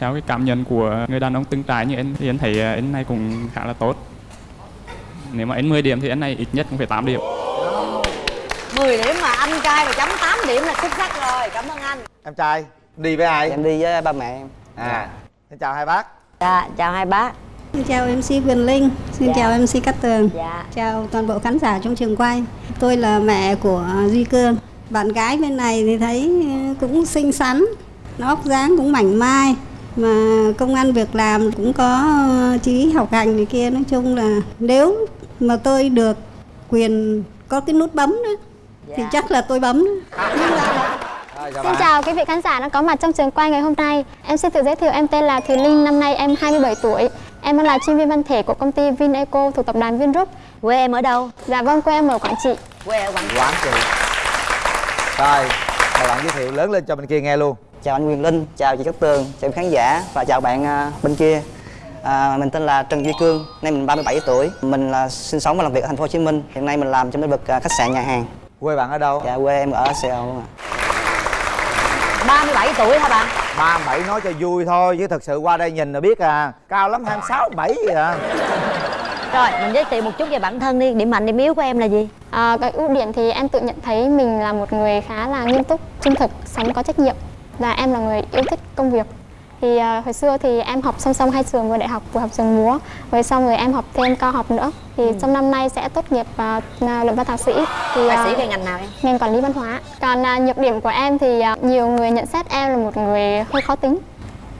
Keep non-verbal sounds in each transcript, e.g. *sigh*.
theo cái cảm nhận của người đàn ông từng trải như anh thì anh thấy anh này cũng khá là tốt. Nếu mà anh 10 điểm thì anh này ít nhất cũng phải 8 điểm. 10 điểm mà anh trai mà chấm 8 điểm là xuất sắc rồi. Cảm ơn anh. Em trai đi với ai? Em đi với ba mẹ em. À xin chào hai bác. Dạ chào hai bác. Xin chào MC Quyền Linh, xin Dạ. chào MC Cát Tường, dạ. Chào toàn bộ khán giả trong trường quay. Tôi là mẹ của Duy Cương. Bạn gái bên này thì thấy ờ, cũng xinh xắn, nó óc dáng cũng mảnh mai, mà công ăn việc làm cũng có ờ, chí học hành này kia. Nói chung là nếu mà tôi được quyền có cái nút bấm nữa, thì Dạ. chắc là tôi bấm. *laughs* Rồi, chào Xin bạn. chào quý vị khán giả đang có mặt trong trường quay ngày hôm nay. Em xin tự giới thiệu em tên là Thùy Linh, năm nay em 27 tuổi. Em đang là chuyên viên văn thể của công ty Vineco thuộc tập đoàn Vingroup. quê em ở đâu Dạ vâng, quê em ở Quảng Trị. quê ở quảng quán chị rồi mời bạn giới thiệu lớn lên cho bên kia nghe luôn chào anh Quyền Linh chào chị Cát Tường chào khán giả và chào bạn à, bên kia. À, mình tên là Trần Duy Cương nay mình 37 tuổi. Mình là sinh sống và làm việc ở thành phố Hồ Chí Minh. Hiện nay mình làm trong lĩnh vực à, khách sạn nhà hàng. Quê bạn ở đâu? Dạ quê em ở Sài Gòn luôn ạ. 37 tuổi hả bạn? Ba bảy nói cho vui thôi chứ thật sự qua đây nhìn là biết à. Cao lắm 26, 7 vậy à. Rồi mình giới thiệu một chút về bản thân đi. Điểm mạnh điểm yếu của em là gì? À, cái ưu điểm thì em tự nhận thấy mình là một người khá là nghiêm túc, trung thực, sống có trách nhiệm. Và em là người yêu thích công việc. Thì à, hồi xưa thì em học song song hai trường vừa đại học vừa học trường múa. Rồi xong rồi em học thêm cao học nữa. Thì trong năm nay sẽ tốt nghiệp à, luận văn thạc sĩ. Thì bác à, sĩ về ngành nào em? ngành quản lý văn hóa. Còn à, nhược điểm của em thì à, nhiều người nhận xét em là một người hơi khó tính.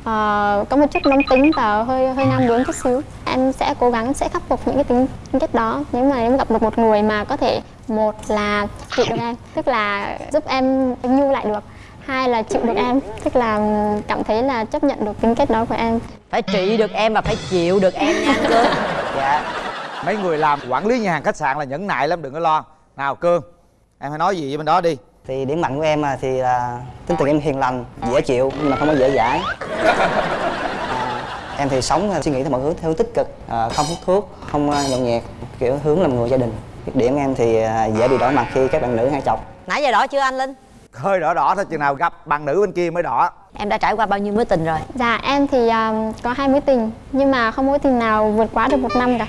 À, có một chút nóng tính và hơi hơi ngang bướng chút xíu. Em sẽ cố gắng sẽ khắc phục những cái tính tính cách đó. Nếu mà em gặp được một người mà có thể một là chịu được em tức là giúp em nhu lại được hai là chịu được em tức là cảm thấy là chấp nhận được tính cách đó của em. Phải trị được em và phải chịu được em nha cương *laughs* dạ. Mấy người làm quản lý nhà hàng khách sạn là nhẫn nại lắm đừng có lo. Nào cương em hãy nói gì với bên đó đi. Thì điểm mạnh của em à, thì là tính tình em hiền lành dễ chịu nhưng mà không có dễ dãi. À, em thì sống à, suy nghĩ theo mọi hướng theo hướng tích cực à, không hút thuốc không à, nhậu nhẹt kiểu hướng làm người gia đình. Khuyết điểm em thì à, dễ bị đỏ mặt khi các bạn nữ hay chọc. Nãy giờ đỏ chưa anh linh hơi đỏ đỏ thôi chừng nào gặp bạn nữ bên kia mới đỏ. Em đã trải qua bao nhiêu mối tình rồi? Dạ em thì um, có hai mối tình nhưng mà không mối tình nào vượt quá được một năm cả.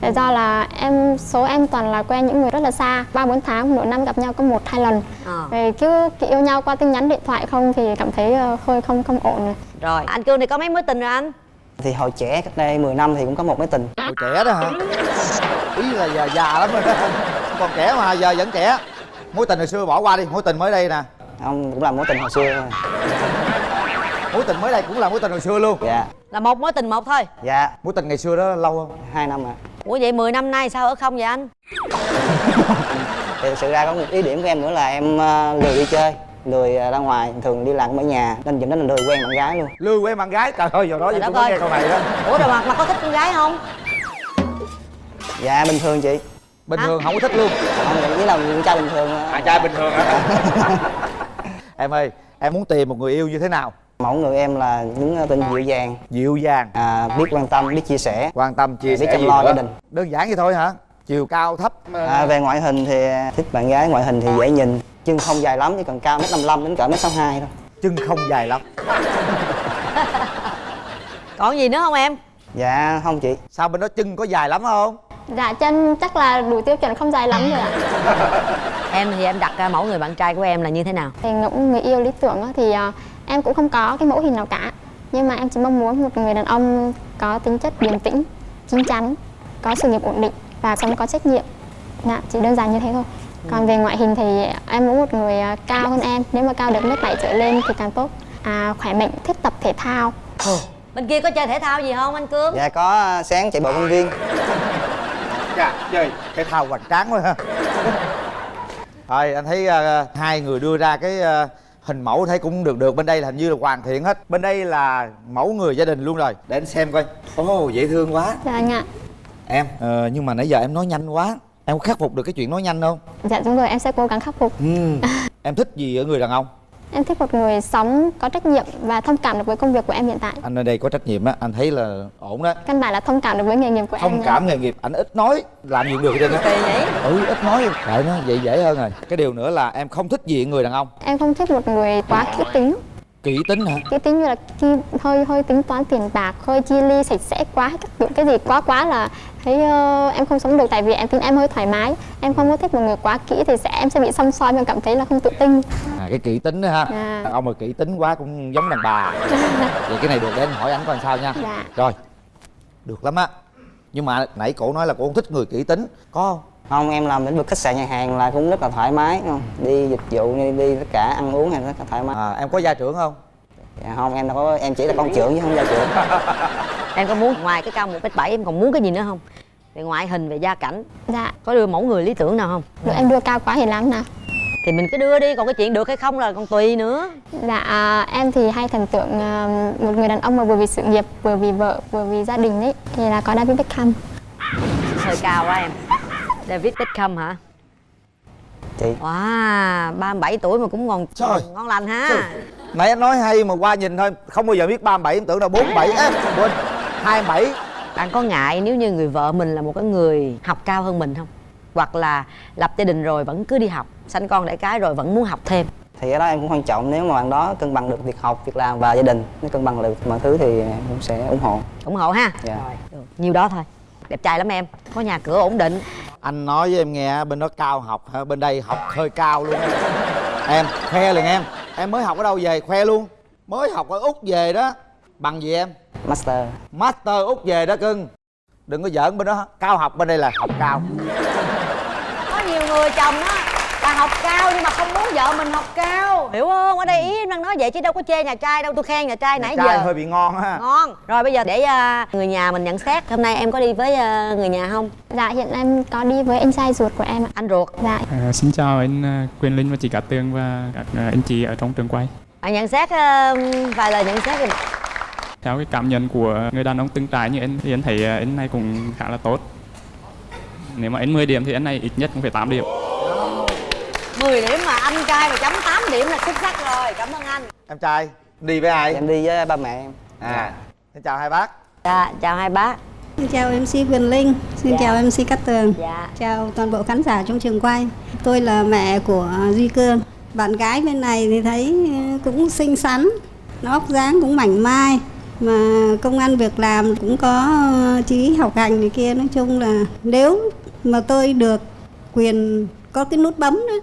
Tại do là em số em toàn là quen những người rất là xa, ba bốn tháng nửa năm gặp nhau có một hai lần. Rồi cứ yêu nhau qua tin nhắn điện thoại không thì cảm thấy ờ, hơi không không ổn rồi. rồi anh cương thì có mấy mối tình rồi anh? Thì hồi trẻ cách đây 10 năm thì cũng có một mối tình. Hồi trẻ đó hả? Ý là già già lắm rồi đó. Còn trẻ mà giờ vẫn trẻ mối tình hồi xưa bỏ qua đi mối tình mới đây nè. Ông cũng là mối tình hồi xưa thôi. mối tình mới đây cũng là mối tình hồi xưa luôn. Dạ. Là một mối tình một thôi. Dạ. Mối tình ngày xưa đó lâu không? Hai năm ạ. Ủa vậy 10 năm nay sao ở không vậy anh? Thì thực sự ra có một ý điểm của em nữa là em ờ, lười đi chơi lười ờ, ra ngoài. Thường đi làm ở nhà nên dẫn đến là lười quen bạn gái luôn. Lươi quen bạn gái? Trời ơi giờ đó giờ tôi nghe câu này đó. Ủa rồi mà, mà có thích con gái không? Dạ bình thường chị bình Hả? thường không có thích luôn. Không nhận với là con trai bình thường à. Trai bình thường hả? *laughs* Em ơi em muốn tìm một người yêu như thế nào? Mẫu người em là những ờ, tên dịu dàng dịu dàng à, biết quan tâm biết chia sẻ. Quan tâm chia Biết sẻ chăm gì lo gia đình. đơn giản vậy thôi hả? Chiều cao thấp. À, về ngoại hình thì thích bạn gái ngoại hình thì dễ nhìn. Chân không dài lắm chỉ cần cao mét 55 đến cỡ mét 62 thôi. Chân không dài lắm. *laughs* Còn gì nữa không em? Dạ không chị. Sao bên đó chân có dài lắm không Dạ chân chắc là đủ tiêu chuẩn không dài lắm rồi ạ. *laughs* em thì em đặt ra mẫu người bạn trai của em là như thế nào Thì người yêu lý tưởng á, thì ờ, em cũng không có cái mẫu hình nào cả. Nhưng mà em chỉ mong muốn một người đàn ông có tính chất điềm tĩnh, chín chắn, có sự nghiệp ổn định và sống có trách nhiệm. Dạ, chỉ đơn giản như thế thôi. Còn về ngoại hình thì em muốn một người ờ, cao hơn em, nếu mà cao được mét bảy trở lên thì càng tốt. À, khỏe mạnh, thích tập thể thao. bên kia có chơi thể thao gì không anh cương dạ có ờ, sáng chạy bộ công viên *laughs* Chà, chơi cái thao hoành tráng quá ha. Rồi anh thấy ờ, hai người đưa ra cái ờ, hình mẫu thấy cũng được được. Bên đây là hình như là hoàn thiện hết. Bên đây là mẫu người gia đình luôn rồi. Để anh xem coi. Ồ dễ thương quá. Dạ anh ạ. em? Ờ, nhưng mà nãy giờ em nói nhanh quá. Em có khắc phục được cái chuyện nói nhanh không? Dạ đúng rồi, em sẽ cố gắng khắc phục. ừ. em thích gì ở người đàn ông Em thích một người sống có trách nhiệm và thông cảm được với công việc của em hiện tại. anh ở đây có trách nhiệm á anh thấy là ổn đó. Căn bản là thông cảm được với nghề nghiệp của em. thông cảm nghề nghiệp. Anh ít nói làm gì cũng được hết trơn á ừ ít nói. Tại nó vậy dễ hơn rồi. Cái điều nữa là em không thích gì người đàn ông. Em không thích một người quá kỹ tính kỹ tính hả? Cái tính như là chi, hơi hơi tính toán tiền bạc hơi chi ly sạch sẽ quá các kiểu cái gì quá quá là thấy ờ, em không sống được tại vì em tính em hơi thoải mái. Em không có thích một người quá kỹ thì sẽ em sẽ bị xăm soi em cảm thấy là không tự tin. À cái kỹ tính đó ha. Dạ. ông mà kỹ tính quá cũng giống đàn bà. Vậy cái này được để anh hỏi anh coi làm sao nha. Dạ. rồi được lắm á. Nhưng mà nãy cổ nói là cổ không thích người kỹ tính. Có không không em làm lĩnh vực khách sạn nhà hàng là cũng rất là thoải mái không? Đi dịch vụ đi, đi tất cả ăn uống hay rất là thoải mái. À, em có gia trưởng không? Dạ, không em đâu có em chỉ là con trưởng chứ không gia trưởng. *laughs* Em có muốn ngoài cái cao một mét bảy em còn muốn cái gì nữa không? Về ngoại hình về gia cảnh. Dạ. Có đưa mẫu người lý tưởng nào không? Được em đưa cao quá thì làm nào. Thì mình cứ đưa đi còn cái chuyện được hay không là còn tùy nữa. Dạ, à, em thì hay thần tượng à, một người đàn ông mà vừa vì sự nghiệp, vừa vì vợ, vừa vì gia đình ấy thì là có David Beckham. hơi cao quá em David Beckham hả? Chị. Wow 37 tuổi mà cũng ngon Trời. ngon lành ha. Nãy anh nói hay mà qua nhìn thôi không bao giờ biết 37 em tưởng là 47 á quên. 27 bạn có ngại nếu như người vợ mình là một cái người học cao hơn mình không? Hoặc là lập gia đình rồi vẫn cứ đi học sanh con đẻ cái rồi vẫn muốn học thêm? Thì cái đó em cũng quan trọng nếu mà bạn đó cân bằng được việc học việc làm và gia đình nếu cân bằng được mọi thứ thì em cũng sẽ ủng hộ. Ủng hộ ha. Dạ. rồi được. nhiêu đó thôi đẹp trai lắm em. Có nhà cửa ổn định. Anh nói với em nghe bên đó cao học hả? Bên đây học hơi cao luôn. Á. em khoe liền em. Em mới học ở đâu về? Khoe luôn. Mới học ở úc về đó. Bằng gì em? Master. Master úc về đó cưng. Đừng có giỡn bên đó. Cao học bên đây là học cao. Có nhiều người chồng á là học cao nhưng mà không muốn vợ mình học cao. Hiểu không? Ở đây ý em đang nói vậy chứ đâu có chê nhà trai đâu. Tôi khen nhà trai nãy trai giờ. hơi bị ngon ha. Ngon. Rồi bây giờ để à, người nhà mình nhận xét. Hôm nay em có đi với à, người nhà không? Dạ, hiện em có đi với anh trai ruột của em anh ruột. Dạ, À, xin chào anh à, Quyền Linh và chị Cát Tường và các anh chị ở trong trường quay. à, nhận xét vài lời nhận xét thì Theo cái cảm nhận của người đàn ông từng trải như anh thì anh thấy anh này cũng khá là tốt. Nếu mà anh 10 điểm thì anh này ít nhất cũng phải 8 điểm. 10 điểm mà anh trai mà chấm 8 điểm là xuất sắc rồi cảm ơn anh em trai đi với ai em đi với ba mẹ em à xin chào hai bác dạ chào hai bác Xin chào MC Quyền Linh, xin Dạ. chào MC Cát Tường, dạ chào toàn bộ khán giả trong trường quay. Tôi là mẹ của Duy Cương. Bạn gái bên này thì thấy ờ, cũng xinh xắn, nó óc dáng cũng mảnh mai, mà công ăn việc làm cũng có ờ, chí học hành này kia. Nói chung là nếu mà tôi được quyền có cái nút bấm đó,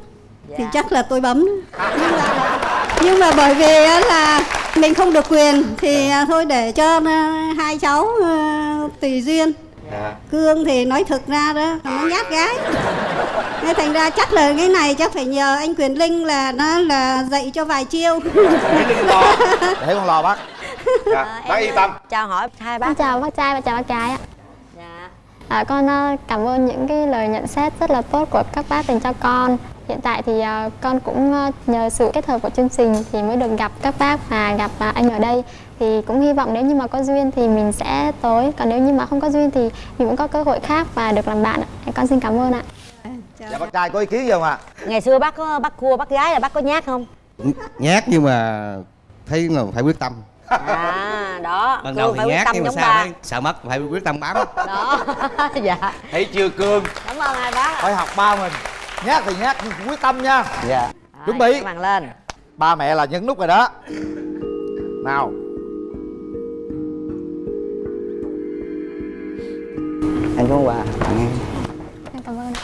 thì Dạ. chắc là tôi bấm. Nhưng mà, nhưng mà bởi vì á là mình không được quyền thì à, thôi để cho ờ, hai cháu ờ, tùy duyên. Dạ. Cương thì nói thực ra đó nó nhát gái. Nên thành ra chắc là cái này chắc phải nhờ anh quyền linh là nó là dạy cho vài chiêu. *laughs* Để con lò bác. Dạ À, bác em, yên tâm. Chào hỏi hai bác. Chào bác trai và chào bác gái ạ. dạ. À, con à, cảm ơn những cái lời nhận xét rất là tốt của các bác dành cho con. Hiện tại thì à, con cũng à, nhờ sự kết hợp của chương trình thì mới được gặp các bác và gặp à, anh ở đây. Thì cũng hy vọng nếu như mà có duyên thì mình sẽ tới. Còn nếu như mà không có duyên thì mình cũng có cơ hội khác và được làm bạn ạ. Con xin cảm ơn ạ. dạ bác trai có ý kiến gì không ạ? Ngày xưa bác có bác cua bác gái là bác có nhát không? Nhát nhưng mà thấy là phải quyết tâm. À đó. Ban cua đầu thì phải quyết nhát tâm nhưng mà giống sao thấy sợ mất phải quyết tâm bám. Đó. *laughs* Dạ. Thấy chưa cương. Cảm ơn hai bác phải học ba mình nhát thì nhát nhưng quyết tâm nha dạ Chuẩn bị. màn lên ba mẹ là nhấn nút rồi đó nào anh có quà tặng em Em cảm ơn ạ.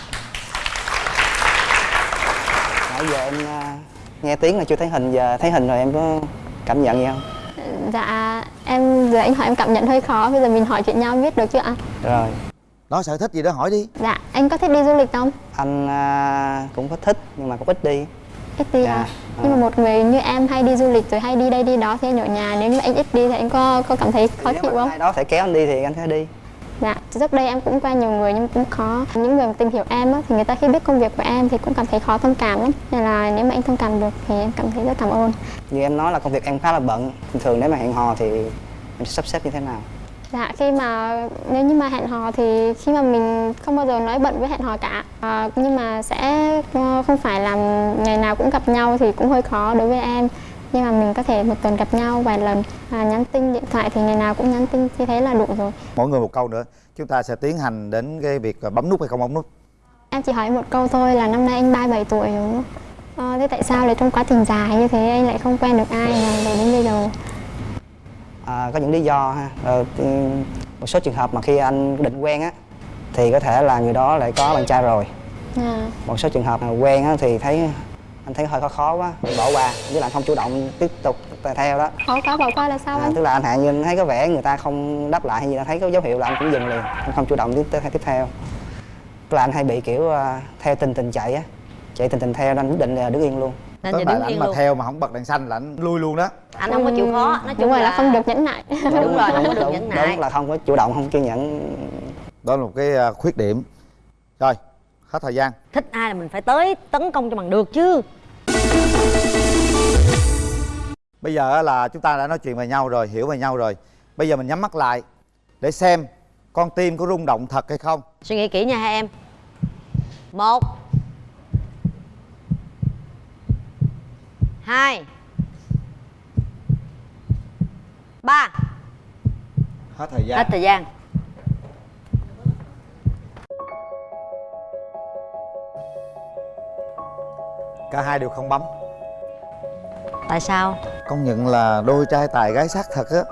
nãy giờ em à, nghe tiếng là chưa thấy hình giờ thấy hình rồi em có cảm nhận gì không Dạ, em giờ anh hỏi em cảm nhận hơi khó. Bây giờ mình hỏi chuyện nhau biết được chưa ạ? rồi nói sở thích gì đó hỏi đi. Dạ, anh có thích đi du lịch không? anh à, cũng có thích nhưng mà cũng ít đi. Ít đi Dạ, à. nhưng mà một người như em hay đi du lịch rồi hay đi đây đi đó thì anh ở nhà nếu như anh ít đi thì anh có có cảm thấy khó nếu chịu mà không? ai đó phải kéo anh đi thì anh sẽ đi. Dạ trước đây em cũng quen nhiều người nhưng cũng khó. Những người mà tìm hiểu em á, thì người ta khi biết công việc của em thì cũng cảm thấy khó thông cảm lắm. Nên là nếu mà anh thông cảm được thì em cảm thấy rất cảm ơn. Như em nói là công việc em khá là bận. Thường thường nếu mà hẹn hò thì em sẽ sắp xếp như thế nào Dạ khi mà nếu như mà hẹn hò thì khi mà mình không bao giờ nói bận với hẹn hò cả. À, nhưng mà sẽ ờ, không phải làm ngày nào cũng gặp nhau thì cũng hơi khó đối với em. Nhưng mà mình có thể một tuần gặp nhau vài lần à, nhắn tin điện thoại thì ngày nào cũng nhắn tin như thế là đủ rồi. Mỗi người một câu nữa chúng ta sẽ tiến hành đến cái việc bấm nút hay không bấm nút? Em chỉ hỏi một câu thôi là năm nay anh 37 tuổi rồi đúng không? Ờ, thế tại sao lại trong quá trình dài như thế anh lại không quen được ai mà đến có những lý do ha. Ờ, một số trường hợp mà khi anh định quen á thì có thể là người đó lại có bạn trai rồi. À, một số trường hợp mà quen á thì thấy anh thấy hơi khó khó quá mình bỏ qua với lại không chủ động tiếp tục theo đó. Khó quá bỏ qua là sao à, anh? tức là anh hạn như anh thấy có vẻ người ta không đáp lại hay gì đó thấy có dấu hiệu là anh cũng dừng liền anh không chủ động tiếp tiếp, theo. Tức là anh hay bị kiểu à, theo tình tình chạy á chạy tình tình theo nên quyết định là đứng yên luôn nên Tức giờ đứng yên mà luôn. theo mà không bật đèn xanh là anh lui luôn đó. Anh không có chịu khó nói đúng chung là là không được nhẫn nại. *laughs* Đúng rồi không có được đúng, nhẫn nại. đúng là không có chủ động không kiên nhẫn. Đó là một cái à, khuyết điểm. Rồi hết thời gian. Thích ai là mình phải tới tấn công cho bằng được chứ. Bây giờ là chúng ta đã nói chuyện về nhau rồi hiểu về nhau rồi. Bây giờ mình nhắm mắt lại để xem con tim có rung động thật hay không. Suy nghĩ kỹ nha hai em. Một hai. Ba. Hết thời gian. Hết thời gian. Cả hai đều không bấm. Tại sao? Công nhận là đôi trai tài gái sắc thật á.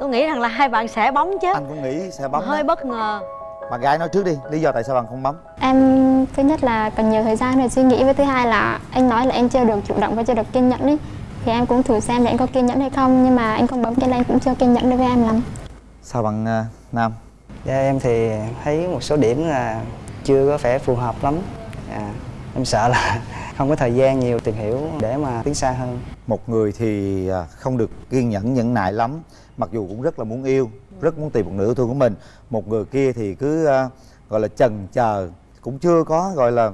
Tôi nghĩ rằng là hai bạn sẽ bấm chứ. Anh cũng nghĩ sẽ bấm hơi đó. bất ngờ bạn gái nói trước đi lý do tại sao bạn không bấm? Em thứ nhất là cần nhiều thời gian để suy nghĩ với thứ hai là anh nói là em chưa được chủ động và chưa được kiên nhẫn ấy. Thì em cũng thử xem là anh có kiên nhẫn hay không nhưng mà anh không bấm cho nên anh cũng chưa kiên nhẫn đối với em lắm. Sao bạn à, nam? Dạ, em thì thấy một số điểm là chưa có vẻ phù hợp lắm. À, em sợ là *laughs* không có thời gian nhiều tìm hiểu để mà tiến xa hơn. Một người thì à, không được kiên nhẫn nhẫn nại lắm mặc dù cũng rất là muốn yêu rất muốn tìm một yêu thương của mình. Một người kia thì cứ à, gọi là chần chờ cũng chưa có gọi là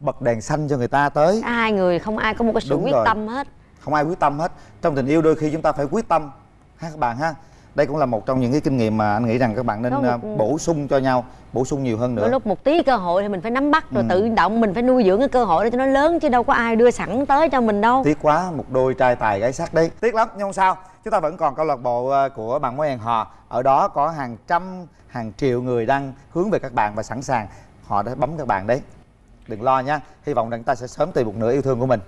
bật đèn xanh cho người ta tới. Hai người không ai có một cái sự Đúng quyết rồi. tâm hết. Không ai quyết tâm hết. Trong tình yêu đôi khi chúng ta phải quyết tâm ha các bạn ha. Đây cũng là một trong những cái kinh nghiệm mà anh nghĩ rằng các bạn nên Có một- à, bổ sung cho nhau bổ sung nhiều hơn đôi nữa lúc một tí cơ hội thì mình phải nắm bắt rồi Ừ. tự động mình phải nuôi dưỡng cái cơ hội để cho nó lớn chứ đâu có ai đưa sẵn tới cho mình đâu. Tiếc quá một đôi trai tài gái sắc đấy. Tiếc lắm nhưng không sao chúng ta vẫn còn câu lạc bộ ờ, của bạn mối hẹn hò. Ở đó có hàng trăm, hàng triệu người đang hướng về các bạn và sẵn sàng. Họ đã bấm các bạn đấy. Đừng lo nha. Hy vọng rằng ta sẽ sớm tìm một nửa yêu thương của mình.